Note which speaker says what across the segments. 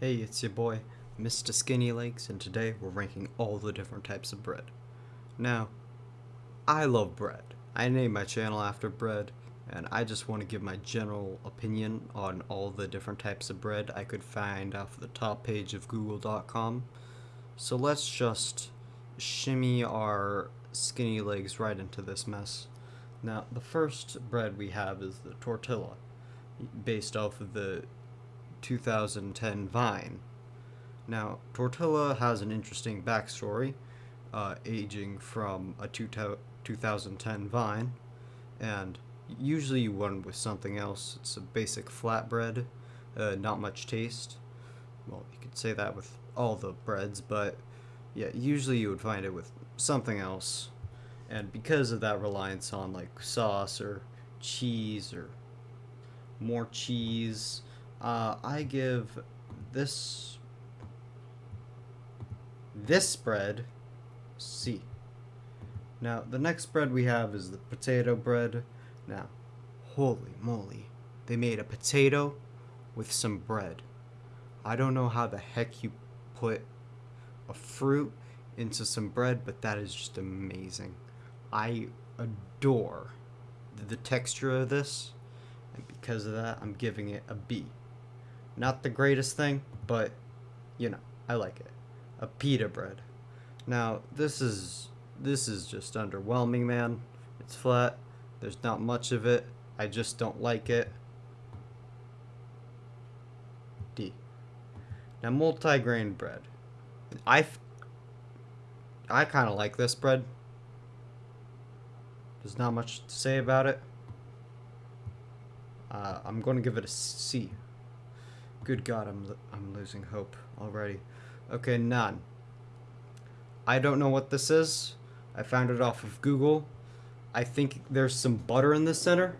Speaker 1: Hey, it's your boy, Mr. Skinny Legs, and today we're ranking all the different types of bread. Now, I love bread. I named my channel after bread, and I just want to give my general opinion on all the different types of bread I could find off the top page of google.com. So let's just shimmy our skinny legs right into this mess. Now, the first bread we have is the tortilla, based off of the 2010 Vine. Now, Tortilla has an interesting backstory, uh, aging from a two 2010 Vine, and usually you run with something else. It's a basic flatbread, uh, not much taste. Well, you could say that with all the breads, but yeah, usually you would find it with something else. And because of that reliance on like sauce or cheese or more cheese, uh, I give this this bread C. Now, the next bread we have is the potato bread. Now, holy moly, they made a potato with some bread. I don't know how the heck you put a fruit into some bread, but that is just amazing. I adore the texture of this, and because of that, I'm giving it a B. Not the greatest thing, but, you know, I like it. A pita bread. Now, this is, this is just underwhelming, man. It's flat. There's not much of it. I just don't like it. D. Now, multi-grain bread. I, I kind of like this bread. There's not much to say about it. Uh, I'm going to give it a C. Good God, I'm, I'm losing hope already. Okay, none. I don't know what this is. I found it off of Google. I think there's some butter in the center.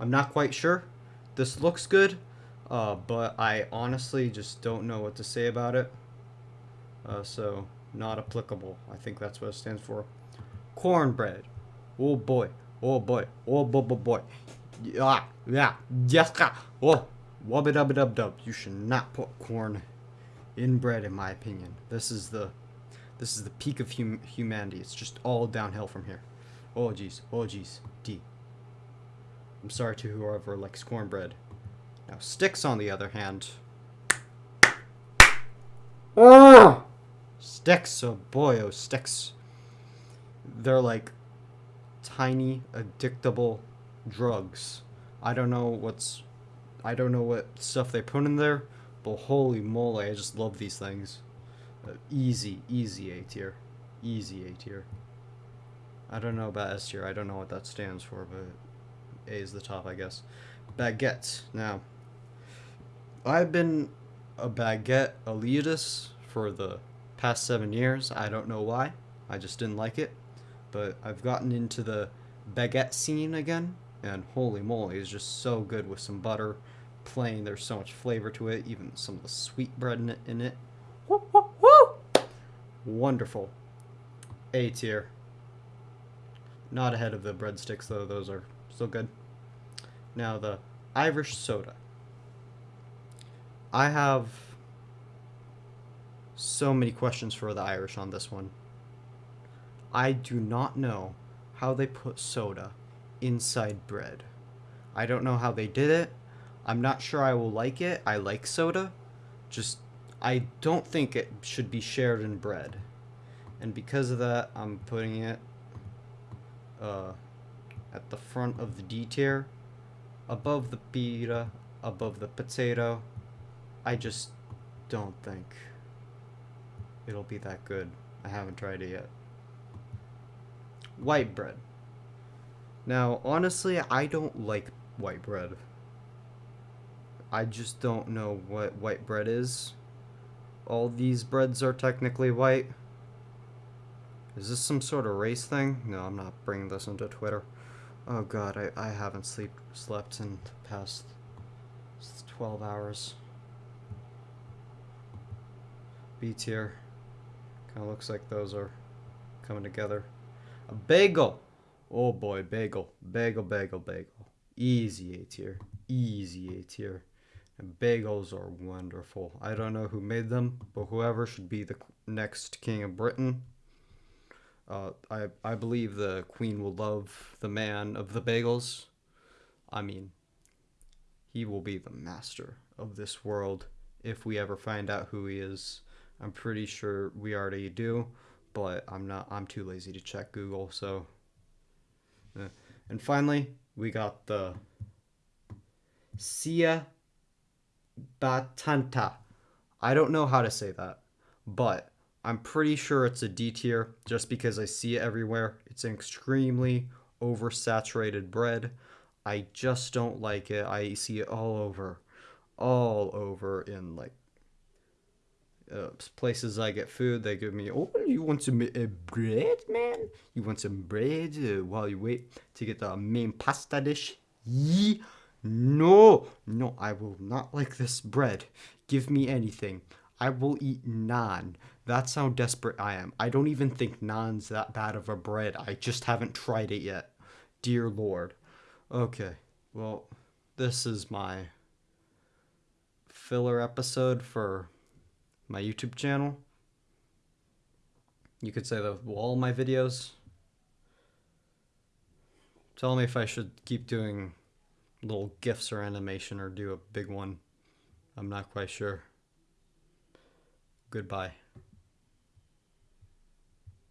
Speaker 1: I'm not quite sure. This looks good, uh, but I honestly just don't know what to say about it. Uh, so, not applicable. I think that's what it stands for. Cornbread. Oh boy. Oh boy. Oh boy, boy, boy. Yeah, yeah, yes, oh. Wubba dubba dub dub. You should not put corn in bread, in my opinion. This is the this is the peak of hum humanity. It's just all downhill from here. Oh jeez. Oh jeez. D. I'm sorry to whoever likes cornbread. Now sticks, on the other hand. Oh! Sticks, oh boy, oh sticks. They're like tiny, addictable drugs. I don't know what's I don't know what stuff they put in there, but holy moly, I just love these things. Uh, easy, easy A tier. Easy A tier. I don't know about S tier, I don't know what that stands for, but A is the top, I guess. Baguette. Now, I've been a baguette elitist for the past seven years. I don't know why. I just didn't like it. But I've gotten into the baguette scene again and holy moly, it's just so good with some butter. Plain, there's so much flavor to it, even some of the sweet bread in it. In it. Woo, woo, woo! Wonderful. A tier. Not ahead of the breadsticks, though. Those are still good. Now, the Irish soda. I have so many questions for the Irish on this one. I do not know how they put soda inside bread. I don't know how they did it. I'm not sure I will like it. I like soda. Just, I don't think it should be shared in bread. And because of that, I'm putting it uh, at the front of the D tier, above the pita, above the potato. I just don't think it'll be that good. I haven't tried it yet. White bread. Now, honestly, I don't like white bread. I just don't know what white bread is. All these breads are technically white. Is this some sort of race thing? No, I'm not bringing this into Twitter. Oh god, I, I haven't sleep, slept in the past 12 hours. B tier. Kind of looks like those are coming together. A bagel! Oh boy, bagel. Bagel, bagel, bagel. Easy A tier. Easy A tier. And bagels are wonderful. I don't know who made them, but whoever should be the next king of Britain. Uh, I I believe the queen will love the man of the bagels. I mean, he will be the master of this world if we ever find out who he is. I'm pretty sure we already do, but I'm not. I'm too lazy to check Google. So, uh, and finally, we got the Sia Batanta. I don't know how to say that, but I'm pretty sure it's a D tier just because I see it everywhere. It's an extremely oversaturated bread. I just don't like it. I see it all over, all over in like uh, places I get food. They give me, oh, you want some uh, bread, man? You want some bread uh, while you wait to get the main pasta dish? Yee. No, no, I will not like this bread. Give me anything. I will eat naan. That's how desperate I am. I don't even think naan's that bad of a bread. I just haven't tried it yet. Dear Lord. Okay, well, this is my filler episode for my YouTube channel. You could say that all my videos. Tell me if I should keep doing little gifs or animation or do a big one. I'm not quite sure. Goodbye.